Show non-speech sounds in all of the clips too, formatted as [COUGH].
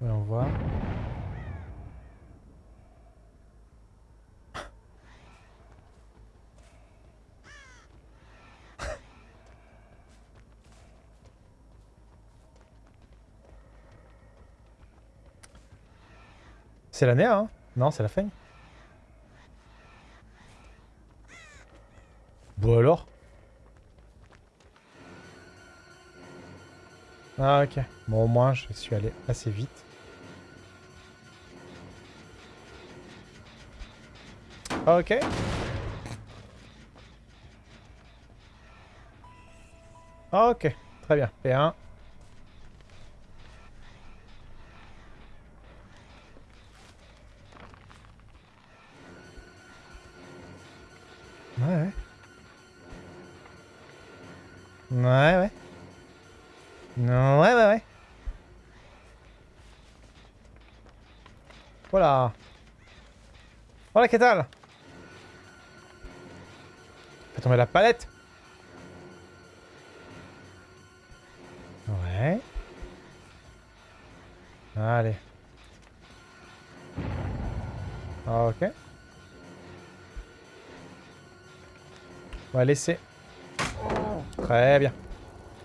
On voit. C'est l'année, hein? Non, c'est la fin. Bon alors? Ah ok. Bon au moins je suis allé assez vite. Ok. Ok, très bien. P1. Voilà. Voilà, que Fais tomber la palette. Ouais. Allez. Ok. On va laisser. Très bien.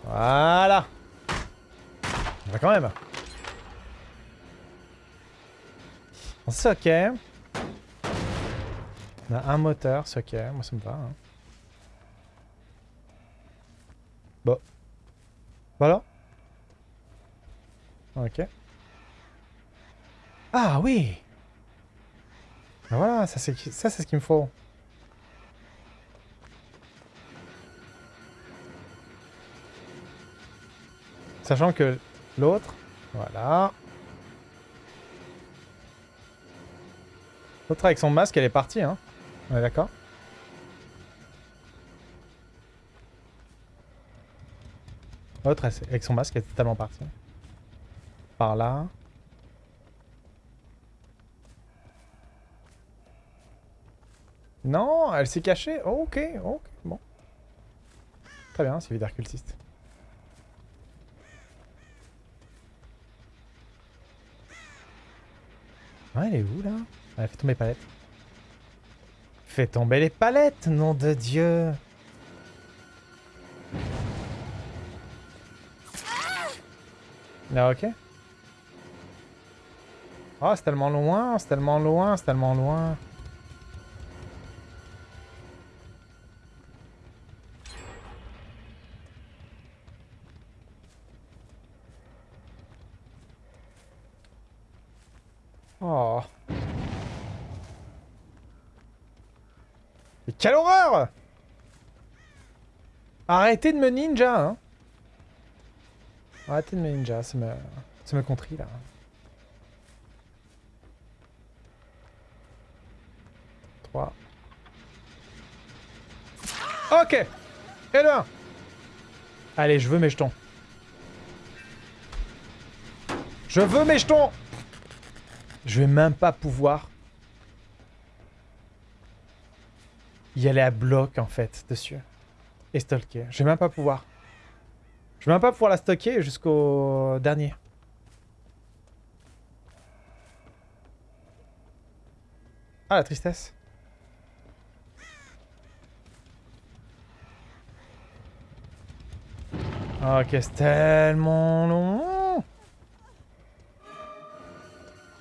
Voilà. On va quand même. C'est ok. On a un moteur, c'est ok. Moi, ça me va. Hein. Bon. Voilà. Ok. Ah oui ben Voilà, ça c'est ce qu'il me faut. Sachant que l'autre, voilà. L'autre avec son masque, elle est partie, hein. On est d'accord? L'autre avec son masque, elle est totalement partie. Par là. Non, elle s'est cachée. ok, ok, bon. Très bien, c'est leader cultiste. Ouais, elle est où, là? Elle fait tomber les palettes. Fait tomber les palettes, nom de Dieu Ah, ok. Oh, c'est tellement loin, c'est tellement loin, c'est tellement loin. Quelle horreur Arrêtez de me ninja, hein Arrêtez de me ninja, ça me... ça me contrit, là. Trois. Ok Et le Allez, je veux mes jetons. Je veux mes jetons je vais même pas pouvoir y aller à bloc, en fait, dessus. Et stocker. Je vais même pas pouvoir. Je vais même pas pouvoir la stocker jusqu'au dernier. Ah, la tristesse. Ok, c'est tellement long.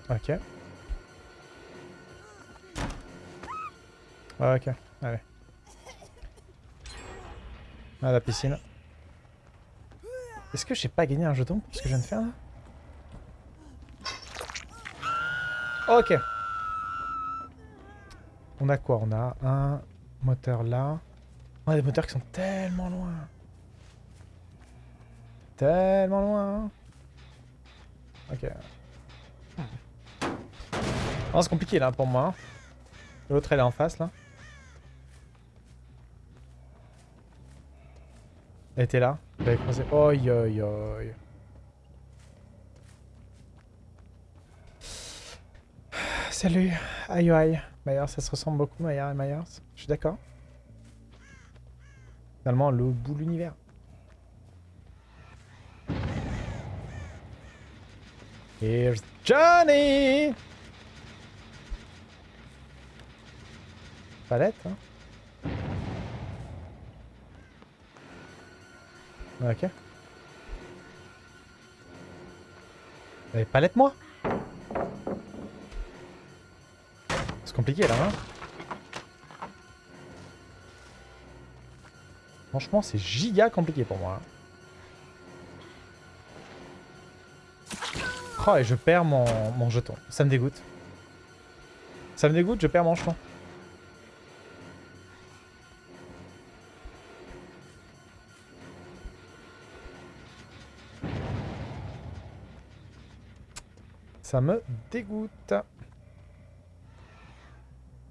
Ok. Ok, allez. À la piscine. Est-ce que j'ai pas gagné un jeton pour ce que je viens de faire là? Ok. On a quoi? On a un moteur là. On a des moteurs qui sont tellement loin. Tellement loin. Ok. Oh, c'est compliqué là pour moi. L'autre elle est en face là. Elle était là. Elle croisé. Oi oi oi. Salut. Aïe aïe. Myers, ça se ressemble beaucoup Myers et Myers. Je suis d'accord. Finalement, le bout de l'univers. Here's Johnny Palette, hein Ok. Eh, palette-moi C'est compliqué là, hein? Franchement, c'est giga compliqué pour moi. hein. Oh, et je perds mon, mon jeton. Ça me dégoûte. Ça me dégoûte, je perds mon jeton. Ça me dégoûte.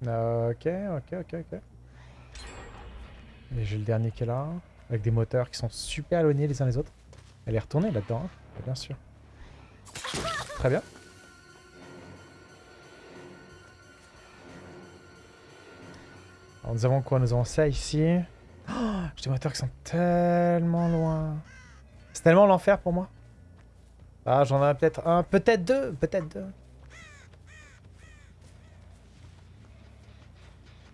Ok, ok, ok, ok. Et j'ai le dernier qui est là, avec des moteurs qui sont super éloignés les uns les autres. Elle est retournée là-dedans, hein, bien sûr. Très bien. Alors nous avons quoi? Nous avons ça ici. Oh, j'ai des moteurs qui sont tellement loin. C'est tellement l'enfer pour moi. Ah, j'en ai peut-être un, peut-être deux, peut-être deux.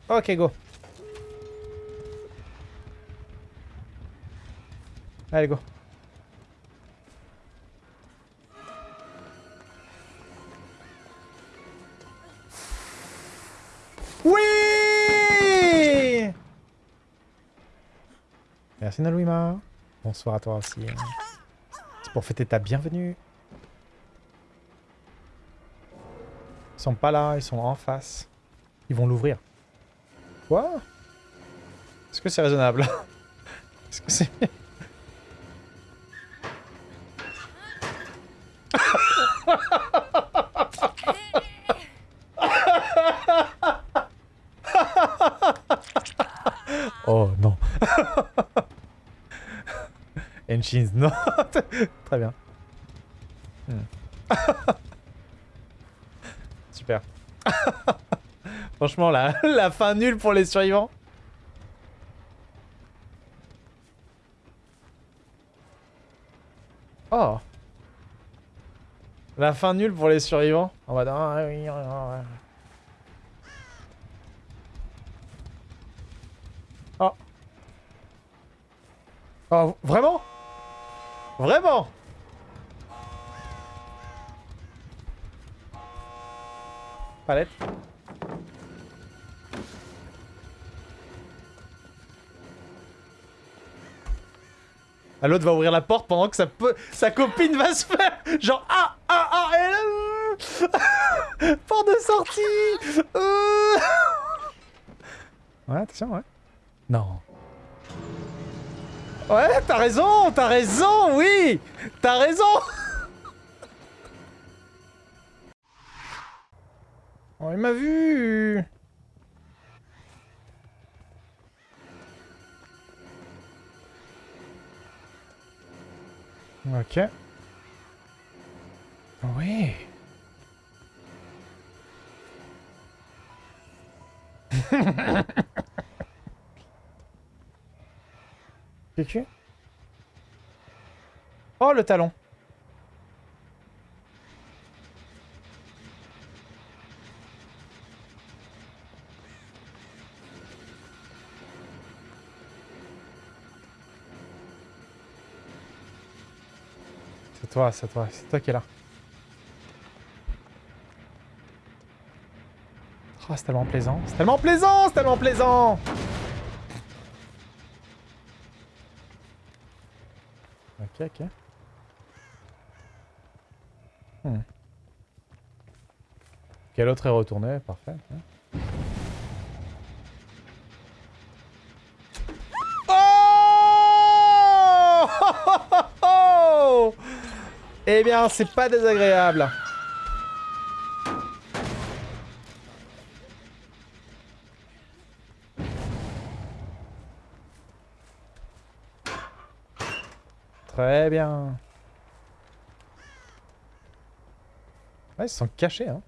Ok, go. Allez, go. Oui Merci Nalouima. Bonsoir à toi aussi. C'est pour fêter ta bienvenue. Sont pas là, ils sont en face. Ils vont l'ouvrir. Quoi? Est-ce que c'est raisonnable? [LAUGHS] Est-ce que c'est... [LAUGHS] oh non. [LAUGHS] Enchins, non. Très bien. Hmm. [LAUGHS] Franchement, [LAUGHS] la, fin nulle pour les survivants. Oh. La fin nulle pour les survivants. Ah, ouais. Oh. Oh, vraiment? Vraiment? Palette. Ah, L'autre va ouvrir la porte pendant que sa, sa copine va se faire genre ah ah ah et là, [LAUGHS] porte de sortie. Euh. [LAUGHS] Ouais attention ouais. Non. Ouais t'as raison t'as raison oui. T'as raison [LAUGHS] Oh il m'a vu Ok. Oui. [LAUGHS] Qu'est-ce Oh, le talon. Toi, c'est toi, c'est toi qui es là. Oh, c'est tellement plaisant, c'est tellement plaisant, c'est tellement plaisant Ok, ok. Hmm. Quel autre est retourné? Parfait. hein. Eh bien, c'est pas désagréable. Très bien. Ouais, ils sont cachés, hein.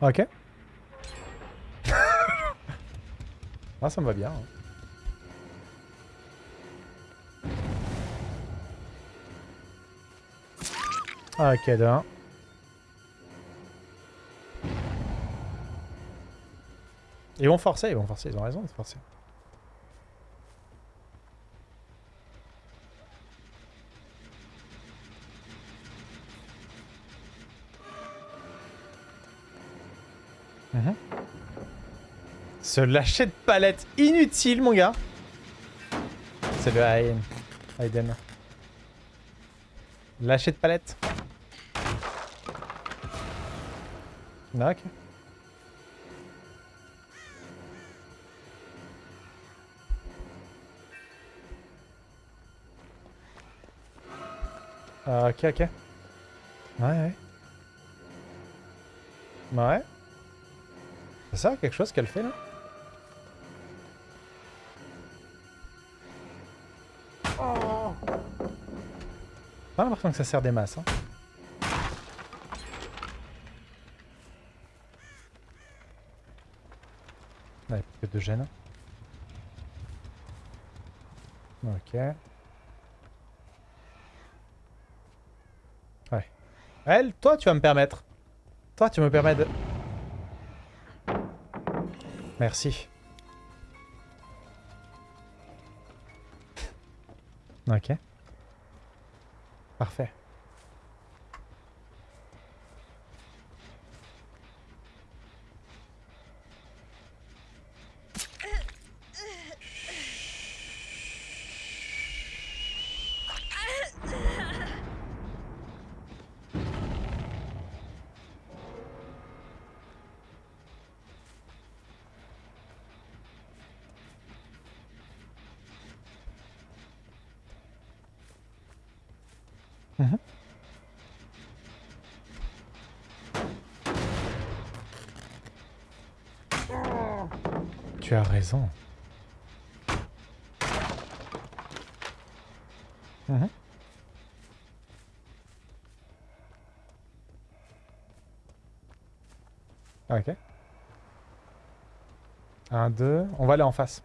Ok. Ah, ça me va bien. hein. Ok, 1. Ils vont forcer, ils vont forcer, ils ont raison de forcer. Se lâcher de palette inutile, mon gars. C'est le Aiden. Lâcher de palette. Ah. Ah, ok, ok. Ouais, ouais. Ouais. C'est ça, quelque chose qu'elle fait là? Pas l'impression que ça sert des masses. Hein. Ouais, que de gêne. Ok. Ouais. Elle, toi, tu vas me permettre. Toi, tu me permets de... Merci. Ok. Parfait. Tu as raison. Mhm. Ok. Un, deux. On va aller en face.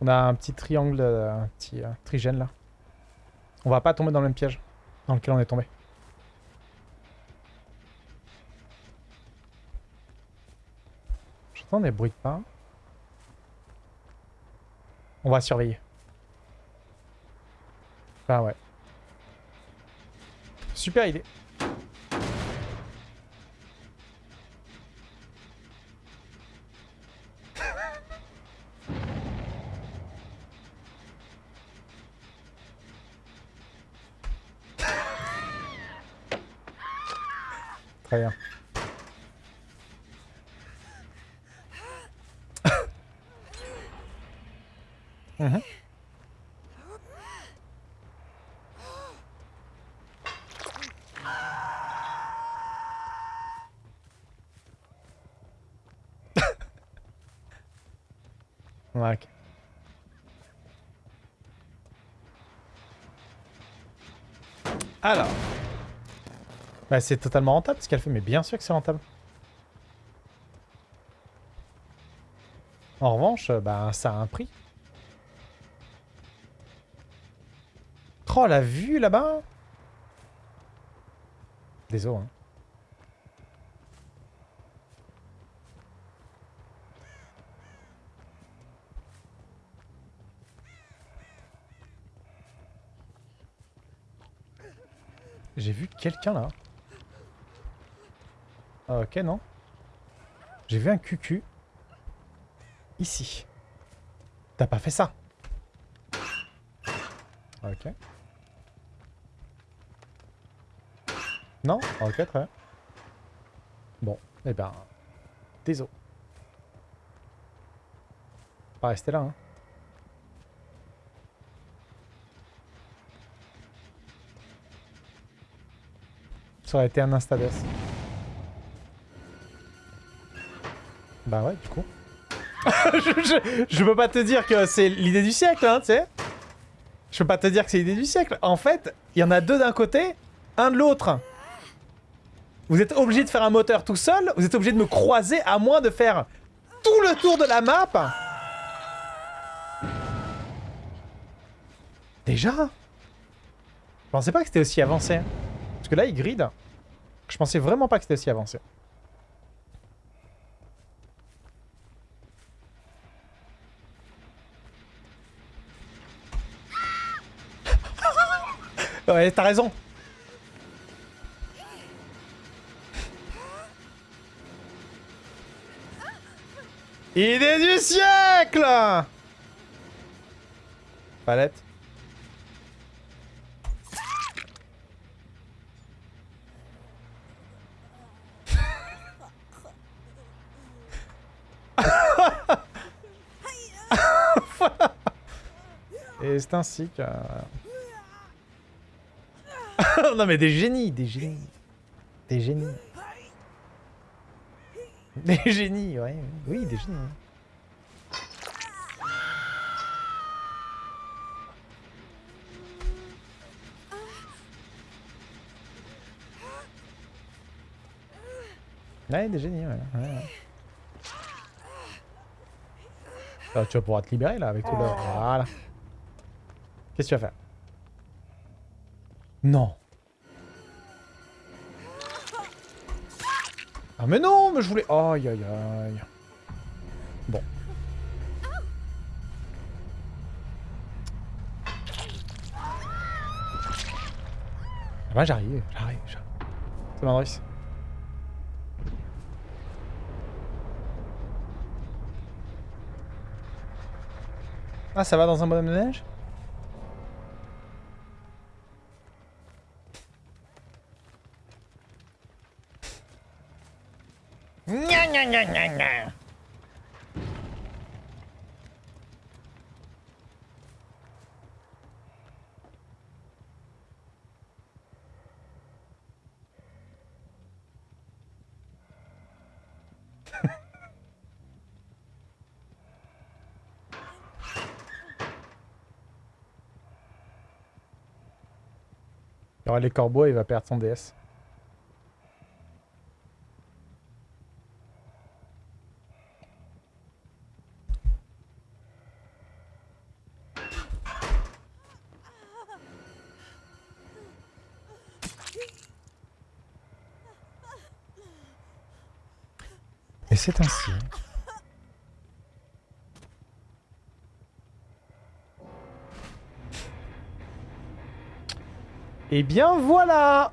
On a un petit triangle, un petit euh, trigène là. On va pas tomber dans le même piège dans lequel on est tombé. J'entends des bruits de pas. On va surveiller. Ah ouais. Super idée. [LAUGHS] Très bien. [LAUGHS] Mhm. Ouais, ok. Alors. Bah c'est totalement rentable ce qu'elle fait, mais bien sûr que c'est rentable. En revanche, bah ça a un prix. Oh la vue là-bas Désolé. Hein. J'ai vu quelqu'un là. Ah, ok, non. J'ai vu un cucu. Ici. T'as pas fait ça. Ok. Non Ok, très bien. Bon, eh ben... Désolé. Pas rester là, hein. Ça aurait été un instades. Bah ouais, du coup. [LAUGHS] je, je, peux pas te dire que c'est l'idée du siècle, hein, tu sais. Je peux pas te dire que c'est l'idée du siècle. En fait, il y en a deux d'un côté, un de l'autre. Vous êtes obligé de faire un moteur tout seul, vous êtes obligé de me croiser à moins de faire tout le tour de la map. Déjà? Je pensais pas que c'était aussi avancé. Parce que là, il grid. Je pensais vraiment pas que c'était aussi avancé. [LAUGHS] ouais, t'as raison. Idée du siècle Palette. [LAUGHS] Et c'est ainsi que... [LAUGHS] non mais des génies, des génies. Des génies. [LAUGHS] Des génies, ouais. Oui, des génies. Ouais, des génies, ouais. ouais. Ah, tu vas pouvoir te libérer là avec tout le... Voilà. Qu'est-ce que tu vas faire? Non. Ah mais non, mais je voulais... Aïe aïe aïe. Bon. Ah bah j'arrive, j'arrive, j'arrive. C'est Mandris. Ah ça va dans un bonhomme de neige Il y aura les corbeaux il va perdre son DS. C'est ainsi. Et bien voilà